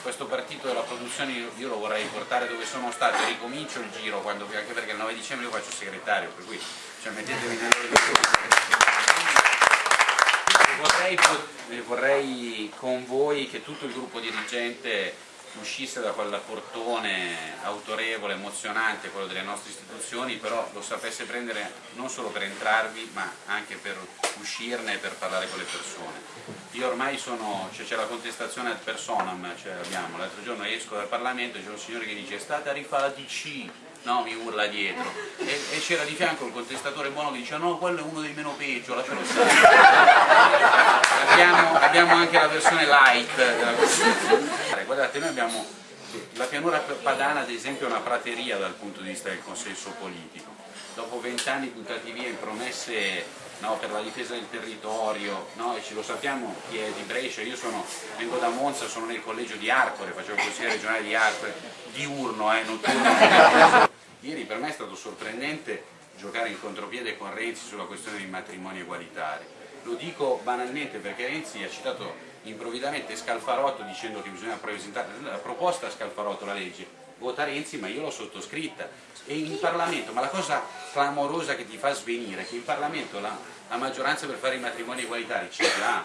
Questo partito della produzione io lo vorrei portare dove sono stato, ricomincio il giro, quando, anche perché il 9 dicembre io faccio segretario, per cui cioè, mettetevi nelle vorrei, vorrei con voi che tutto il gruppo dirigente uscisse da quel portone autorevole, emozionante, quello delle nostre istituzioni, però lo sapesse prendere non solo per entrarvi, ma anche per uscirne e per parlare con le persone. Io ormai sono, c'è cioè la contestazione ad personam, cioè l'altro giorno esco dal Parlamento e c'è un signore che dice è stata rifà la DC, no, mi urla dietro, e, e c'era di fianco il contestatore buono che dice no, quello è uno dei meno peggio, lascialo stare. abbiamo, abbiamo anche la versione light della Costituzione. Guardate, noi abbiamo, la pianura padana ad esempio è una prateria dal punto di vista del consenso politico. Dopo vent'anni buttati via in promesse no, per la difesa del territorio, no, e ce lo sappiamo chi è di Brescia, io sono, vengo da Monza, sono nel collegio di Arcore, facevo consigliere regionale di Arcore, diurno, eh, notturno. Ieri per me è stato sorprendente giocare in contropiede con Renzi sulla questione dei matrimoni egualitari. Lo dico banalmente perché Renzi ha citato improvvidamente Scalfarotto dicendo che bisogna presentare la proposta a Scalfarotto, la legge, vota Renzi ma io l'ho sottoscritta. E in Parlamento, ma la cosa clamorosa che ti fa svenire è che in Parlamento la, la maggioranza per fare i matrimoni egualitari c'è già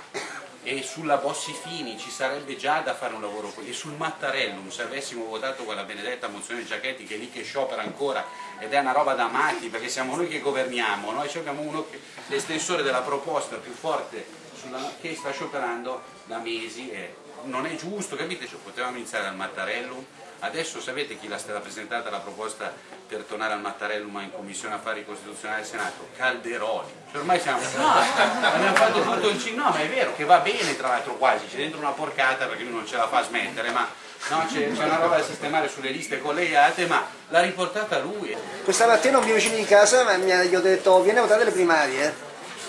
e sulla Bossi Fini ci sarebbe già da fare un lavoro. E sul Mattarellum se avessimo votato quella benedetta mozione Giachetti che è lì che sciopera ancora ed è una roba da matti perché siamo noi che governiamo noi abbiamo uno l'estensore della proposta più forte sulla, che sta scioperando da mesi e non è giusto capite? Cioè, potevamo iniziare dal Mattarellum Adesso sapete chi l'ha stata presentata la proposta per tornare al Mattarellum in Commissione Affari Costituzionali del Senato? Calderoli. Cioè ormai siamo... No, abbiamo fatto tutto il no, ma è vero che va bene tra l'altro quasi, c'è dentro una porcata perché lui non ce la fa smettere, ma no, c'è una roba da sistemare sulle liste collegate, ma l'ha riportata lui. Questa mattina un mio vicino di casa mi ha, gli ho detto vieni a votare le primarie.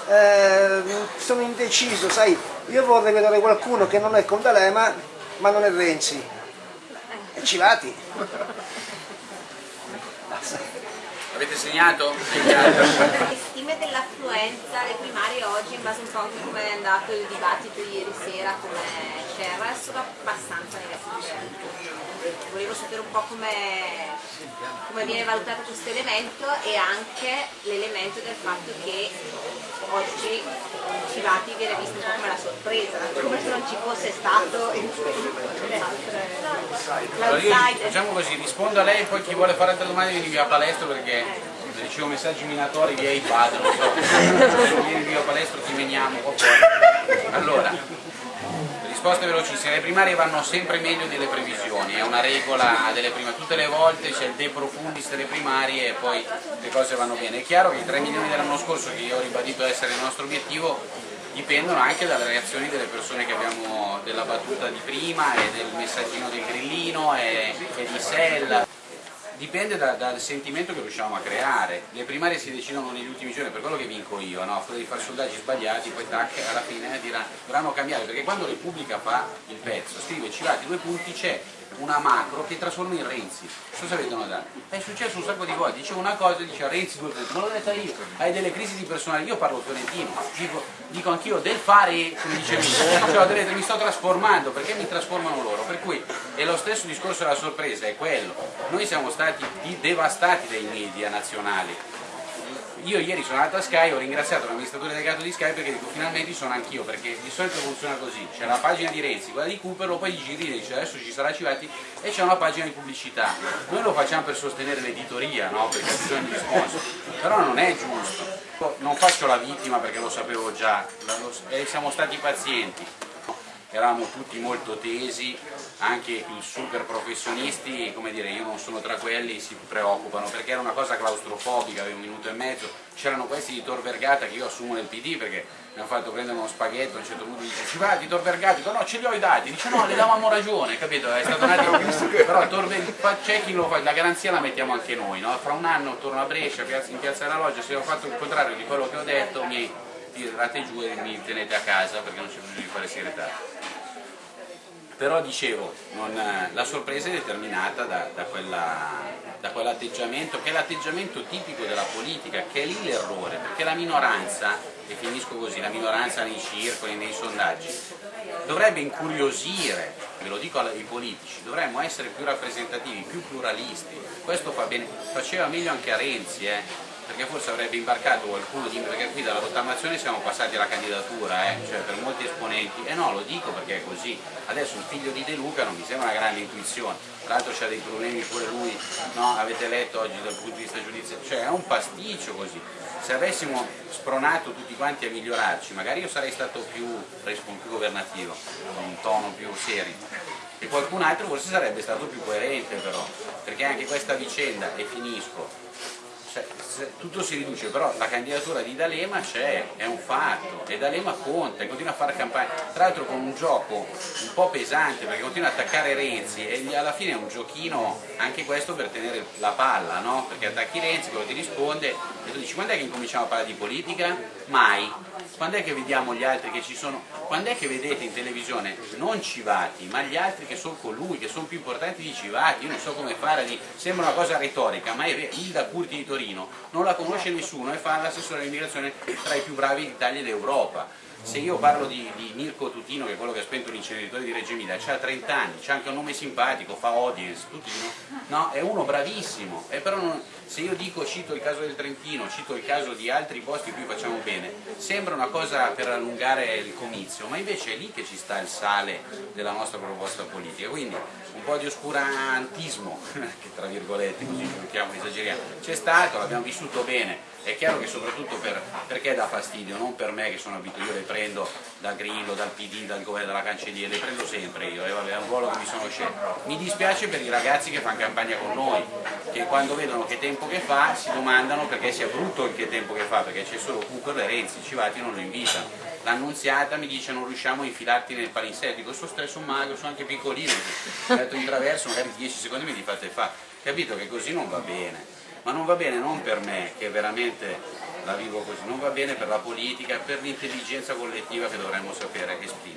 Eh, sono indeciso, sai, io vorrei vedere qualcuno che non è con D'Alema ma non è Renzi Civati. Avete segnato? Le stime dell'affluenza alle primarie oggi, in base un po' a come è andato il dibattito ieri sera, come c'era, sono abbastanza negative. Volevo sapere un po' come, come viene valutato questo elemento e anche l'elemento del fatto che oggi Civati viene visto un po' come la sorpresa, come se non ci fosse stato le altre Facciamo così, rispondo a lei poi chi vuole fare altre domande vieni via a palestra perché ricevo messaggi minatori via iPad, non so, vieni via palestra ti meniamo qua fuori. Allora, risposte velocissime, le primarie vanno sempre meglio delle previsioni, è una regola delle primarie, tutte le volte c'è il de profundis delle primarie e poi le cose vanno bene. È chiaro che i 3 milioni dell'anno scorso, che io ho ribadito essere il nostro obiettivo, dipendono anche dalle reazioni delle persone che abbiamo della battuta di prima e del messaggino del grillino e, e di Sella dipende da, dal sentimento che riusciamo a creare. Le primarie si decidono negli ultimi giorni, per quello che vinco io, no? quello di fare sondaggi sbagliati, poi tac, alla fine dirà, dovranno cambiare, perché quando Repubblica fa il pezzo, scrive Civati due punti, c'è una macro che trasforma in Renzi. Cosa vedono da? È successo un sacco di volte, dice una cosa, dice Renzi due punti, non l'ho detta io, hai delle crisi di personalità, io parlo fiorentino, dico, dico anch'io del fare, come dicevi, cioè, mi sto trasformando, perché mi trasformano loro? Per cui è lo stesso discorso della sorpresa, è quello. Noi siamo stati devastati dai media nazionali, io ieri sono andato a Sky, ho ringraziato l'amministratore delegato di Sky perché dico finalmente sono anch'io, perché di solito funziona così, c'è la pagina di Renzi, quella di Cooper, poi gli giri e dice adesso ci sarà Civati e c'è una pagina di pubblicità. Noi lo facciamo per sostenere l'editoria, no? perché ha bisogno di sponsor, però non è giusto. Non faccio la vittima perché lo sapevo già, siamo stati pazienti eravamo tutti molto tesi, anche i super professionisti, come dire, io non sono tra quelli, si preoccupano perché era una cosa claustrofobica, avevo un minuto e mezzo, c'erano questi di Tor Vergata che io assumo nel PD perché mi hanno fatto prendere uno spaghetto, a un certo punto dice ci va di Tor Vergata, dico no ce li ho i dati, dice no le davamo ragione, capito? È stato un attimo, però Tor c'è chi lo fa, la garanzia la mettiamo anche noi, no? fra un anno torno a Brescia, in piazza della Loggia, se ho fatto il contrario di quello che ho detto mi tirate giù e mi tenete a casa perché non c'è bisogno di fare segretario però dicevo, non, la sorpresa è determinata da, da, quell'atteggiamento, che è l'atteggiamento tipico della politica, che è lì l'errore, perché la minoranza, e finisco così, la minoranza nei circoli, nei sondaggi, dovrebbe incuriosire, ve lo dico ai politici, dovremmo essere più rappresentativi, più pluralisti, questo fa bene, faceva meglio anche a Renzi, eh? Perché forse avrebbe imbarcato qualcuno di perché qui dalla rottamazione siamo passati alla candidatura, eh? cioè per molti esponenti, e no lo dico perché è così, adesso un figlio di De Luca non mi sembra una grande intuizione, tra l'altro c'ha dei problemi pure lui, no? avete letto oggi dal punto di vista giudiziario, cioè è un pasticcio così, se avessimo spronato tutti quanti a migliorarci, magari io sarei stato più, più governativo, con un tono più serio, e qualcun altro forse sarebbe stato più coerente però, perché anche questa vicenda, e finisco, cioè, tutto si riduce, però la candidatura di D'Alema c'è, è un fatto, e D'Alema conta, e continua a fare campagna, tra l'altro con un gioco un po' pesante, perché continua a attaccare Renzi, e alla fine è un giochino anche questo per tenere la palla, no? perché attacchi Renzi, quello ti risponde, e tu dici quando è che incominciamo a parlare di politica? Mai. Quando è che vediamo gli altri che ci sono? Quando è che vedete in televisione non Civati, ma gli altri che sono con lui, che sono più importanti di Civati? Io non so come fare, di... sembra una cosa retorica, ma è vero, Ilda Curti di Torino non la conosce nessuno e fa l'assessore all'immigrazione tra i più bravi d'Italia e d'Europa se io parlo di, di, Mirko Tutino, che è quello che ha spento l'inceneritore di Reggio Emilia, ha 30 anni, c'ha anche un nome simpatico, fa audience, Tutino, no? È uno bravissimo, e però non, se io dico, cito il caso del Trentino, cito il caso di altri posti in cui facciamo bene, sembra una cosa per allungare il comizio, ma invece è lì che ci sta il sale della nostra proposta politica, quindi un po' di oscurantismo, che tra virgolette così giochiamo, esageriamo, c'è stato, l'abbiamo vissuto bene, è chiaro che soprattutto per, perché dà fastidio, non per me che sono abituato, io le prendo da Grillo, dal PD, dal governo, dalla cancelliera, le prendo sempre io, e vabbè, è un ruolo che mi sono scelto. Mi dispiace per i ragazzi che fanno campagna con noi, che quando vedono che tempo che fa si domandano perché sia brutto il che tempo che fa, perché c'è solo Cucco e Renzi, Civati non lo invitano. L'annunziata mi dice non riusciamo a infilarti nel palinsesto, dico sono stesso mago, sono anche piccolino, ho detto in traverso magari 10 secondi mi fate fa, capito che così non va bene ma non va bene non per me che veramente la vivo così, non va bene per la politica, per l'intelligenza collettiva che dovremmo sapere esprimere.